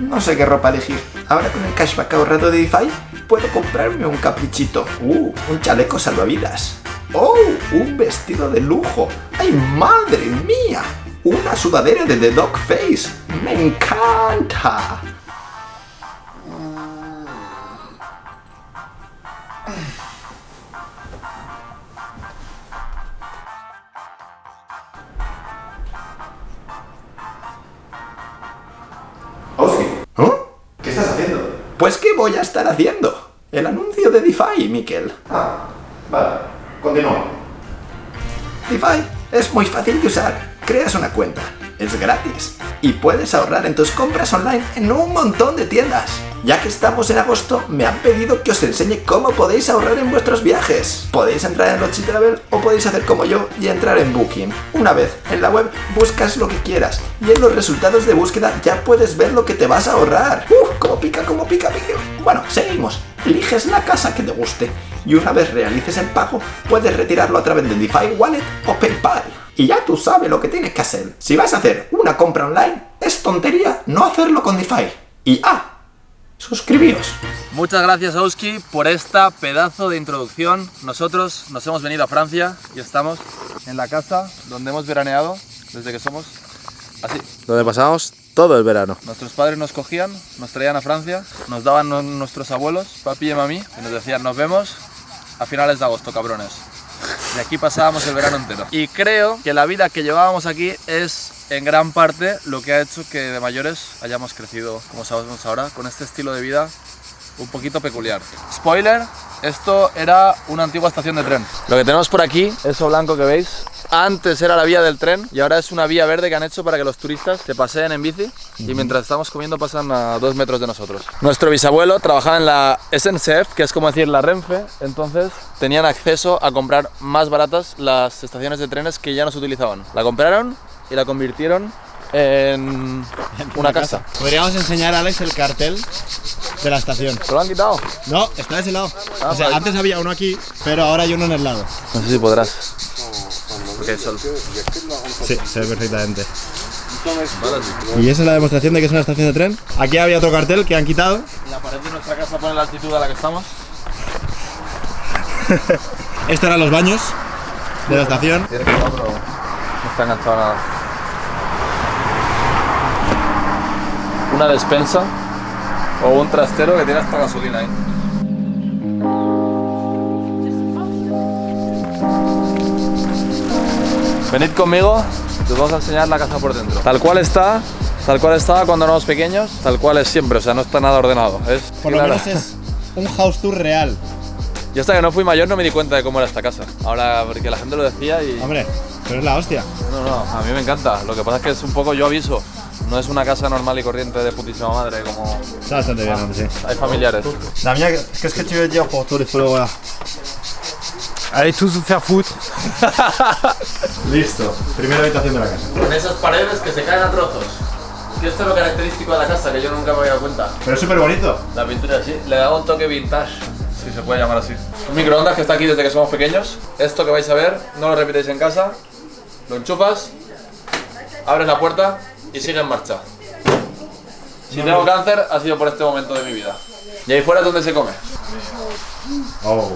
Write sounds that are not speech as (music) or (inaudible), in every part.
no sé qué ropa elegir. Ahora con el cashback ahorrado de DeFi, puedo comprarme un caprichito. Uh, un chaleco salvavidas. ¡Oh! Un vestido de lujo. ¡Ay, madre mía! Una sudadera de The Dog Face. ¡Me encanta! ¿Eh? ¿qué estás haciendo? Pues ¿qué voy a estar haciendo? El anuncio de DeFi, Miquel. Ah, vale. Continúa. DeFi es muy fácil de usar. Creas una cuenta, es gratis y puedes ahorrar en tus compras online en un montón de tiendas. Ya que estamos en agosto, me han pedido que os enseñe cómo podéis ahorrar en vuestros viajes. Podéis entrar en Logi Travel o podéis hacer como yo y entrar en Booking. Una vez en la web buscas lo que quieras y en los resultados de búsqueda ya puedes ver lo que te vas a ahorrar. ¡Uf! ¡Cómo pica, cómo pica, pica! Bueno, seguimos. Eliges la casa que te guste y una vez realices el pago puedes retirarlo a través de DeFi Wallet o PayPal. Y ya tú sabes lo que tienes que hacer. Si vas a hacer una compra online, es tontería no hacerlo con DeFi. Y ah, suscribíos. Muchas gracias Oski por esta pedazo de introducción. Nosotros nos hemos venido a Francia y estamos en la casa donde hemos veraneado desde que somos así. Donde pasamos todo el verano. Nuestros padres nos cogían, nos traían a Francia, nos daban nu- nuestros abuelos, papi y mami, y nos decían nos vemos a finales de agosto, cabrones. Y aquí pasábamos el verano entero. Y creo que la vida que llevábamos aquí es en gran parte lo que ha hecho que de mayores hayamos crecido como sabemos ahora, con este estilo de vida un poquito peculiar. Spoiler, esto era una antigua estación de tren. Lo que tenemos por aquí, eso blanco que veis, antes era la vía del tren y ahora es una vía verde que han hecho para que los turistas se paseen en bici y mientras estamos comiendo pasan a dos metros de nosotros. Nuestro bisabuelo trabajaba en la SNCF, que es como decir la Renfe, entonces tenían acceso a comprar más baratas las estaciones de trenes que ya no se utilizaban. La compraron y la convirtieron en una casa. Podríamos enseñar a Alex el cartel de la estación. ¿Se lo han quitado? No, está de ese lado. Ah, o sea, vale. antes había uno aquí, pero ahora hay uno en el lado. No sé si podrás. Porque hay sol. Sí, se ve perfectamente. Y esa es la demostración de que es una estación de tren. Aquí había otro cartel que han quitado. La pared de nuestra casa pone la altitud a la que estamos. (laughs) Estos eran los baños de la estación. Tiene que no, pero no está enganchado nada. Una despensa o un trastero que tiene hasta gasolina ahí. Venid conmigo, os vamos a enseñar la casa por dentro. Tal cual está, tal cual estaba cuando éramos pequeños, tal cual es siempre, o sea, no está nada ordenado. Es Por lo menos es un house tour real. Yo hasta que no fui mayor no me di cuenta de cómo era esta casa. Ahora, porque la gente lo decía y... Hombre, pero es la hostia. No, no, a mí me encanta. Lo que pasa es que es un poco, yo aviso, no es una casa normal y corriente de putísima madre, como Está bastante bien, hombre, sí. hay familiares. Damien, qu'est-ce que tu veux dire pour tous les followers Allez tous vous faire foutre. (laughs) Listo. Primera habitación de la casa. Con esas paredes que se caen a trozos. Que esto es lo característico de la casa, que yo nunca me había dado cuenta. Pero es súper bonito. La pintura así, le da un toque vintage, si se puede llamar así. Un microondas que está aquí desde que somos pequeños. Esto que vais a ver, no lo repitéis en casa. Lo enchufas, abres la puerta y sigue en marcha. Si tengo cáncer, ha sido por este momento de mi vida. Y ahí fuera es donde se come. Oh.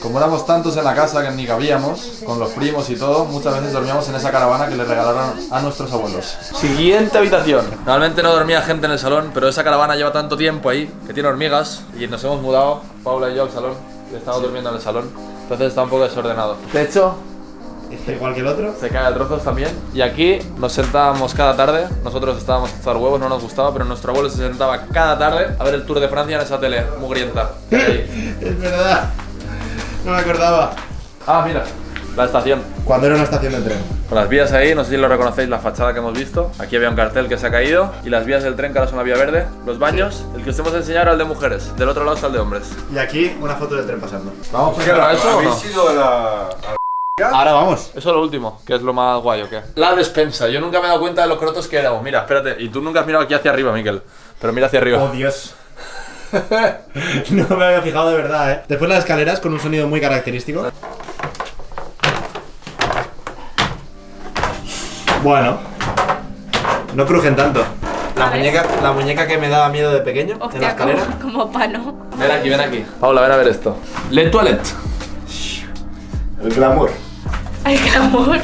Como éramos tantos en la casa que ni cabíamos, con los primos y todo, muchas veces dormíamos en esa caravana que le regalaron a nuestros abuelos. Siguiente habitación. Normalmente no dormía gente en el salón, pero esa caravana lleva tanto tiempo ahí que tiene hormigas y nos hemos mudado, Paula y yo, al salón y estamos durmiendo en el salón. Entonces está un poco desordenado. Techo, Igual que el otro. se cae a trozos también. Y aquí nos sentábamos cada tarde. Nosotros estábamos a echar huevos, no nos gustaba, pero nuestro abuelo se sentaba cada tarde a ver el Tour de Francia en esa tele mugrienta. (laughs) Es verdad. No me acordaba. Ah, mira, la estación. Cuando era una estación de tren. Con las vías ahí, no sé si lo reconocéis, la fachada que hemos visto. Aquí había un cartel que se ha caído. Y las vías del tren que ahora son la vía verde. Los baños, el que os hemos enseñado era el de mujeres. Del otro lado está el de hombres. Y aquí una foto del tren pasando. ¿Vamos a eso o no? ido a la... Ahora vamos. Eso es lo último, que es lo más guay, ¿o qué? La despensa. Yo nunca me he dado cuenta de los crotos que éramos. Mira, espérate. Y tú nunca has mirado aquí hacia arriba, Miquel. Pero mira hacia arriba. Oh, Dios. (laughs) no me había fijado de verdad, eh. Después las escaleras con un sonido muy característico. Bueno. No crujen tanto. La muñeca, la muñeca que me daba miedo de pequeño en la Hostia, escalera. (laughs) como, como pano. Ven aquí, ven aquí. Paula, ven a ver esto. Le toilette. El glamour. Ay, qué amor.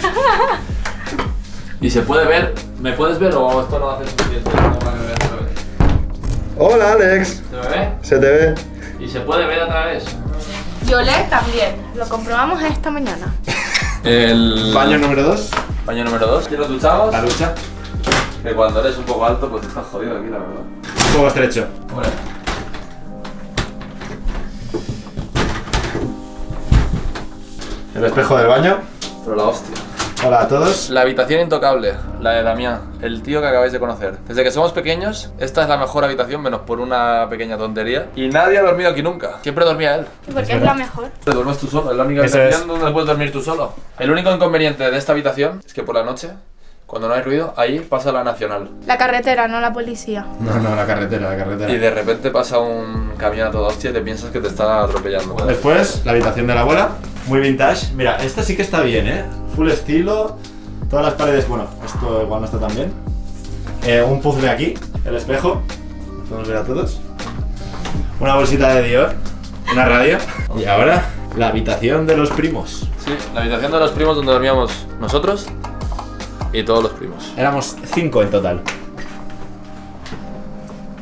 Y se puede ver. ¿Me puedes ver o esto no hace suficiente como para que me veas otra vez? Hola Alex. ¿Se me ve? Se te ve. Y se puede ver a través. Yole también. Lo comprobamos esta mañana. El Baño número 2. Baño número 2. ¿Y nos duchamos? La ducha. Que cuando eres un poco alto, pues estás jodido aquí, la verdad. Un poco estrecho. Hombre. El espejo del baño. Pero la hostia. Hola a todos. La habitación intocable, la de Damián, el tío que acabáis de conocer. Desde que somos pequeños, esta es la mejor habitación, menos por una pequeña tontería. Y nadie ha dormido aquí nunca. Siempre dormía él. Porque es la mejor. Te duermes tú solo, es la única Eso habitación es. donde puedes dormir tú solo. El único inconveniente de esta habitación es que por la noche, cuando no hay ruido, ahí pasa la nacional. La carretera, no la policía. No, no, la carretera, la carretera. Y de repente pasa un camión a toda hostia y te piensas que te está atropellando. Después, la habitación de la abuela. Muy vintage. Mira, esta sí que está bien, ¿eh? Full estilo. Todas las paredes, bueno, esto igual no está tan bien. Eh, un puzzle aquí, el espejo. Podemos ver a todos. Una bolsita de Dior. Una radio. Y ahora, la habitación de los primos. Sí, la habitación de los primos donde dormíamos nosotros y todos los primos. Éramos cinco en total.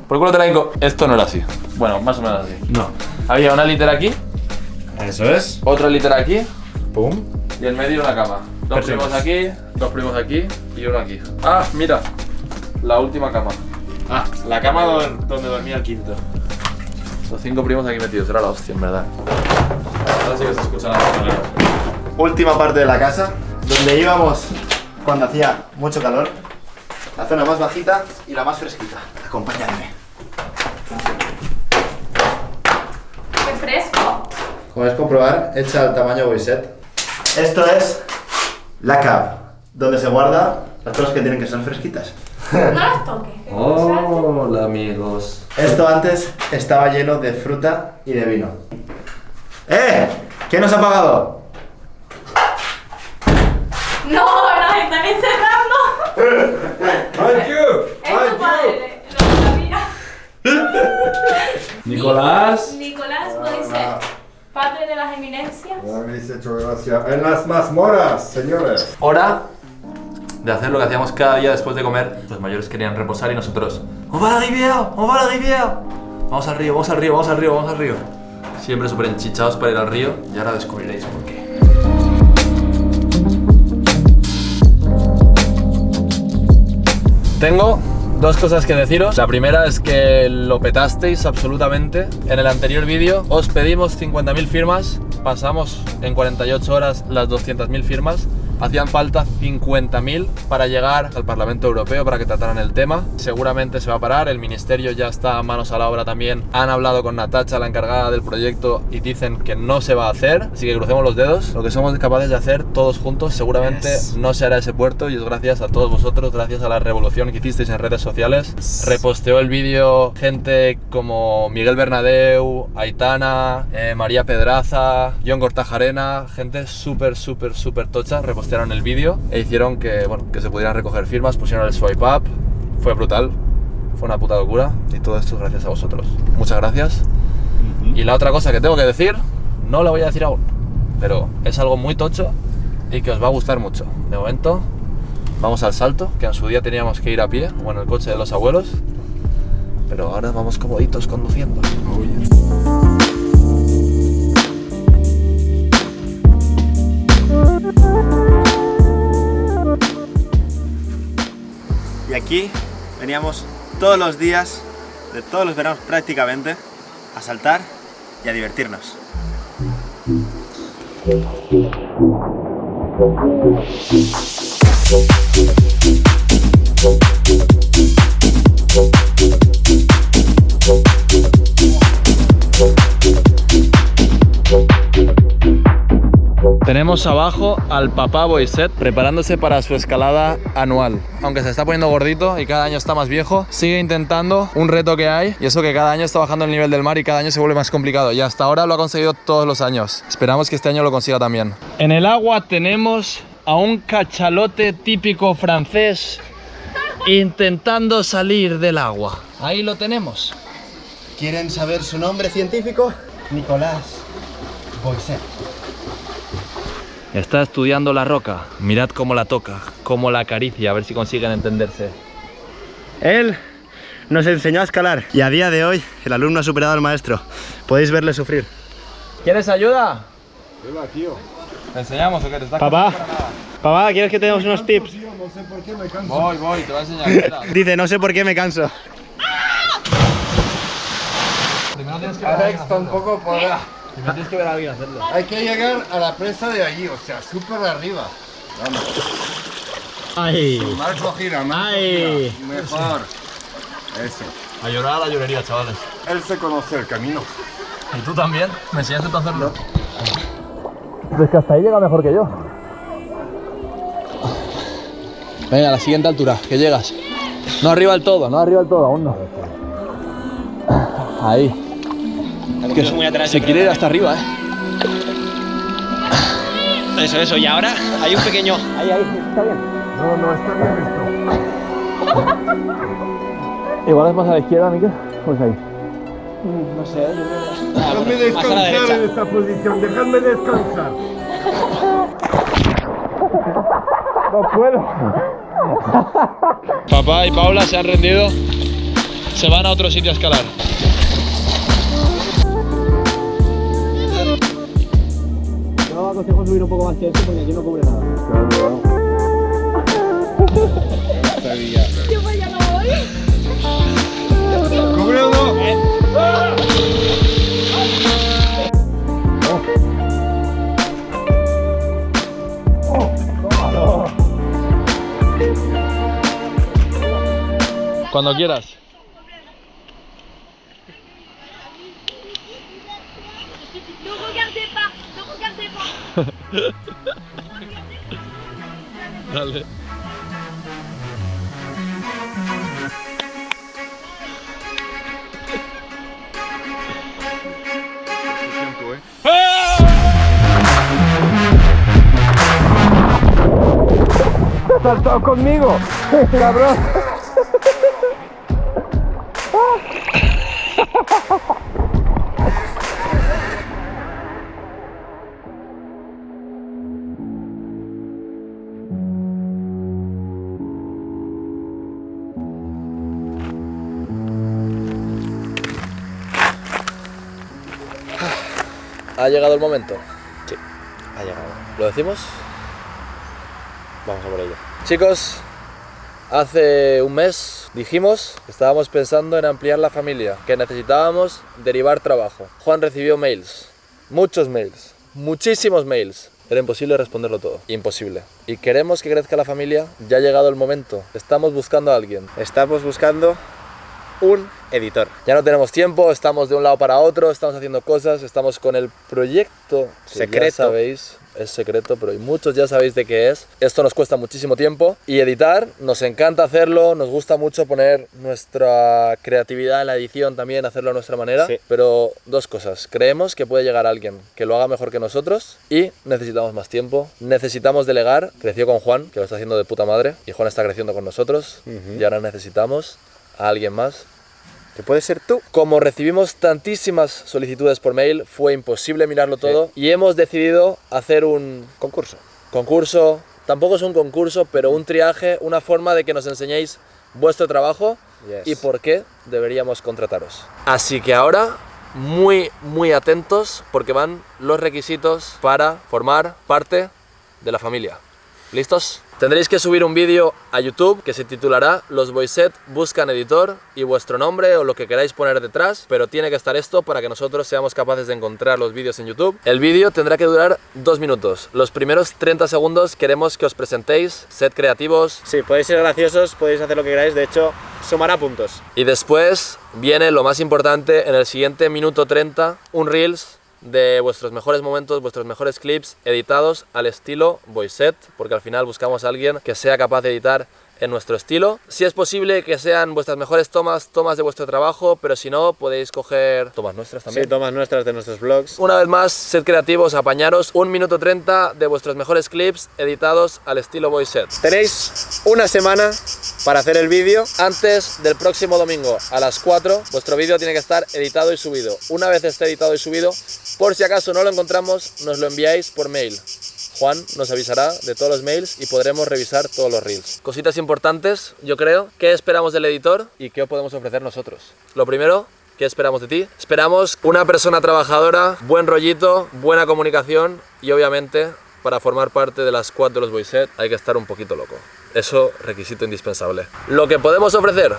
Por culo te la. Esto no era así. Bueno, más o menos así. No. Había una litera aquí, Eso es. otra litera aquí Pum. y en medio una cama. Dos Perfecto. primos aquí, dos primos aquí y uno aquí. Ah, mira. La última cama. Ah, la cama don- donde dormía el quinto. Los cinco primos aquí metidos. Era la hostia, en verdad. Ahora sí que se escuchan las cosas. Última parte de la casa, donde íbamos cuando hacía mucho calor. La zona más bajita y la más fresquita. Acompáñame. ¡Qué fresco! Es comprobar, hecha al tamaño Boyset. Esto es la cab, donde se guarda las cosas que tienen que ser fresquitas. (laughs) No las toques. que Hola, amigos. Esto antes estaba lleno de fruta y de vino. ¡Eh! ¿Quién nos ha pagado? ¡No! ¡Nos están encerrando! (laughs) ¡Thank you! Es tu padre. Lo sabía. (laughs) Nicolás. Nicolás Boiset, padre de las eminencias. Me habéis hecho gracia. En las mazmorras, señores. Hora de hacer lo que hacíamos cada día después de comer. Los mayores querían reposar y nosotros. ¡On va a la riviera! ¡On va a la! Vamos al río, vamos al río, vamos al río, vamos al río. Siempre súper enchichados para ir al río y ahora descubriréis por qué. Tengo dos cosas que deciros. La primera es que lo petasteis absolutamente. En el anterior vídeo os pedimos 50.000 firmas, pasamos en 48 horas las 200.000 firmas. Hacían falta 50.000 para llegar al Parlamento Europeo para que trataran el tema. Seguramente se va a parar, el Ministerio ya está a manos a la obra también. Han hablado con Natacha, la encargada del proyecto, y dicen que no se va a hacer. Así que crucemos los dedos. Lo que somos capaces de hacer todos juntos seguramente Yes. no se hará ese puerto y es gracias a todos vosotros, gracias a la revolución que hicisteis en redes sociales. Reposteó el vídeo gente como Miguel Bernadeu, Aitana, eh, María Pedraza, John Cortajarena, gente súper, súper, súper tocha. Repostearon el vídeo e hicieron que, bueno, que se pudieran recoger firmas, pusieron el swipe up. Fue brutal, fue una puta locura y todo esto es gracias a vosotros. Muchas gracias. Y la otra cosa que tengo que decir, no la voy a decir aún, pero es algo muy tocho y que os va a gustar mucho. De momento, vamos al salto, que en su día teníamos que ir a pie, bueno, el coche de los abuelos, pero ahora vamos comoditos conduciendo. Y aquí veníamos todos los días, de todos los veranos prácticamente, a saltar y a divertirnos. Tenemos abajo al papá Boyset preparándose para su escalada anual. Aunque se está poniendo gordito y cada año está más viejo, sigue intentando un reto que hay y eso que cada año está bajando el nivel del mar y cada año se vuelve más complicado. Y hasta ahora lo ha conseguido todos los años. Esperamos que este año lo consiga también. En el agua tenemos a un cachalote típico francés intentando salir del agua. Ahí lo tenemos. ¿Quieren saber su nombre científico? Nicolás Boisset. Está estudiando la roca. Mirad cómo la toca, cómo la acaricia, a ver si consiguen entenderse. Él nos enseñó a escalar y a día de hoy el alumno ha superado al maestro. Podéis verle sufrir. ¿Quieres ayuda? ¿Te enseñamos o qué? ¿Te estás Papá, papá, ¿quieres que te demos unos tips? Voy, voy, te voy a enseñar. (laughs) Dice, no sé por qué me canso. Primero tienes que Alex tampoco podrá. Primero tienes que ver a alguien hacerlo. Hay que llegar a la presa de allí, o sea, súper arriba. ¡Ay! Marco gira, Marco Ay. gira. Mejor. Eso. A llorar a la llorería, chavales. Él se conoce el camino. ¿Y tú también? ¿Me enseñaste tú a hacerlo? Pues que hasta ahí llega mejor que yo. Venga, a la siguiente altura, que llegas. No arriba del todo, no arriba del todo, aún no. Ahí. Que se quiere ir hasta arriba, eh. Eso, eso. Y ahora hay un pequeño... Ahí, ahí. Está bien. No, no, está bien esto. Igual es más a la izquierda, Miquel. Pues ahí. No sé, yo creo Dejadme descansar en esta posición, dejadme descansar. Papá y Paula se han rendido. Se van a otro sitio a escalar. Yo aconsejo subir un poco más que esto porque aquí no cubre nada. ¿Cubre o no? Cuando quieras. (laughs) Dale. ¡Saltado conmigo! (laughs) ¡Cabrón! ¿Ha llegado el momento? Ha llegado. ¿Lo decimos? Vamos a por ello. Chicos, hace un mes dijimos que estábamos pensando en ampliar la familia, que necesitábamos derivar trabajo. Juan recibió mails, muchos mails, muchísimos mails. Era imposible responderlo todo, imposible. Y queremos que crezca la familia, ya ha llegado el momento. Estamos buscando a alguien. Estamos buscando un editor. Ya no tenemos tiempo, estamos de un lado para otro, estamos haciendo cosas, estamos con el proyecto Secreto. Ya sabéis, es secreto, pero muchos ya sabéis de qué es. Esto nos cuesta muchísimo tiempo y editar, nos encanta hacerlo, nos gusta mucho poner nuestra creatividad en la edición también, hacerlo a nuestra manera. Sí. Pero dos cosas, creemos que puede llegar alguien que lo haga mejor que nosotros y necesitamos más tiempo, necesitamos delegar. Creció con Juan, que lo está haciendo de puta madre, y Juan está creciendo con nosotros y ahora necesitamos a alguien más Que puede ser tú. como recibimos tantísimas solicitudes por mail, fue imposible mirarlo todo y hemos decidido hacer un Concurso. concurso. Tampoco es un concurso, pero un triaje, una forma de que nos enseñéis vuestro trabajo Yes. y por qué deberíamos contrataros. Así que ahora, muy, muy atentos porque van los requisitos para formar parte de la familia. ¿Listos? Tendréis que subir un vídeo a YouTube que se titulará Los Boyset buscan editor y vuestro nombre o lo que queráis poner detrás, pero tiene que estar esto para que nosotros seamos capaces de encontrar los vídeos en YouTube. El vídeo tendrá que durar dos minutos. Los primeros 30 segundos queremos que os presentéis, sed creativos Sí, podéis ser graciosos, podéis hacer lo que queráis. De hecho, sumará puntos. y después viene lo más importante en el siguiente minuto 30, un Reels de vuestros mejores momentos, vuestros mejores clips editados al estilo Voiset, porque al final buscamos a alguien que sea capaz de editar en nuestro estilo. Si es posible que sean vuestras mejores tomas, tomas de vuestro trabajo, pero si no, podéis coger tomas nuestras también. Sí, tomas nuestras de nuestros vlogs. Una vez más, sed creativos, apañaros un minuto 30 de vuestros mejores clips editados al estilo voice set. Tenéis una semana para hacer el vídeo. Antes del próximo domingo a las 4, vuestro vídeo tiene que estar editado y subido. Una vez esté editado y subido, por si acaso no lo encontramos, nos lo enviáis por mail. Juan nos avisará de todos los mails y podremos revisar todos los reels. Cositas importantes, yo creo. ¿Qué esperamos del editor y qué podemos ofrecer nosotros? Lo primero, ¿qué esperamos de ti? Esperamos una persona trabajadora, buen rollito, buena comunicación y obviamente para formar parte de la squad de los Boyset hay que estar un poquito loco. Eso requisito indispensable. Lo que podemos ofrecer,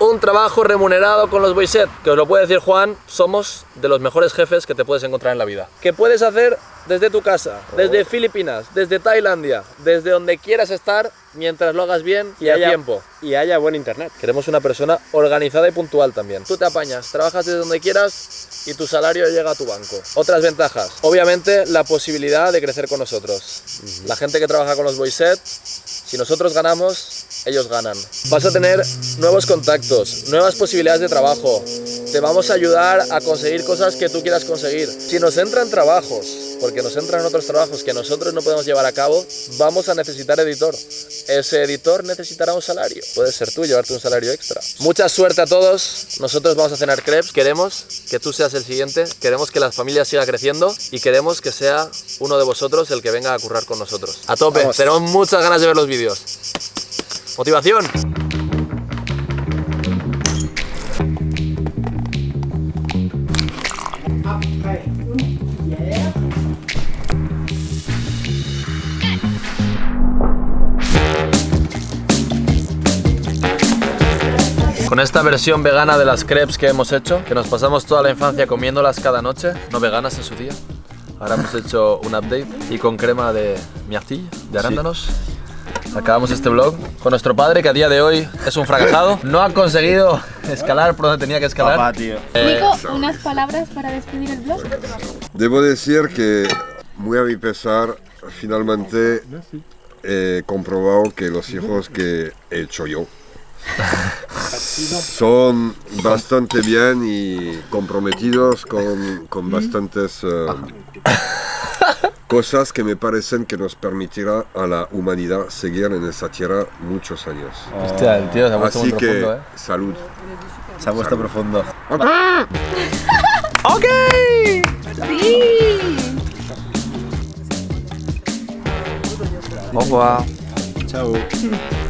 un trabajo remunerado con los Boyset, que os lo puede decir Juan, somos de los mejores jefes que te puedes encontrar en la vida. Que puedes hacer desde tu casa, desde Filipinas, desde Tailandia, desde donde quieras estar, mientras lo hagas bien y a haya- tiempo. Y haya buen internet. Queremos una persona organizada y puntual también. Tú te apañas, trabajas desde donde quieras y tu salario llega a tu banco. Otras ventajas, obviamente la posibilidad de crecer con nosotros. La gente que trabaja con los Boyset, si nosotros ganamos, ellos ganan. Vas a tener nuevos contactos, nuevas posibilidades de trabajo. Te vamos a ayudar a conseguir cosas que tú quieras conseguir. Si nos entran trabajos, porque nos entran otros trabajos que nosotros no podemos llevar a cabo, vamos a necesitar editor. Ese editor necesitará un salario. Puede ser tú llevarte un salario extra. Mucha suerte a todos. Nosotros vamos a cenar crepes. Queremos que tú seas el siguiente. Queremos que la familia siga creciendo y queremos que sea uno de vosotros el que venga a currar con nosotros. A tope. Tenemos muchas ganas de ver los vídeos. Motivación. Con esta versión vegana de las crepes que hemos hecho, que nos pasamos toda la infancia comiéndolas cada noche, no veganas en su día. Ahora hemos hecho un update y con crema de miartilla, de arándanos. Acabamos este vlog con nuestro padre que a día de hoy es un fracasado. (laughs) No ha conseguido escalar por donde tenía que escalar. Papá, tío. Eh, Nico, unas palabras para despedir el vlog. Debo decir que, muy a mi pesar, finalmente he comprobado que los hijos que he hecho yo (laughs) son bastante bien y comprometidos con, con bastantes eh, cosas que me parecen que nos permitirá a la humanidad seguir en esta tierra muchos años. Hostia, el tío se ha puesto Así muy que, profundo, ¿eh? salud. Se ha puesto profundo. (laughs) Au revoir. Chao. (laughs)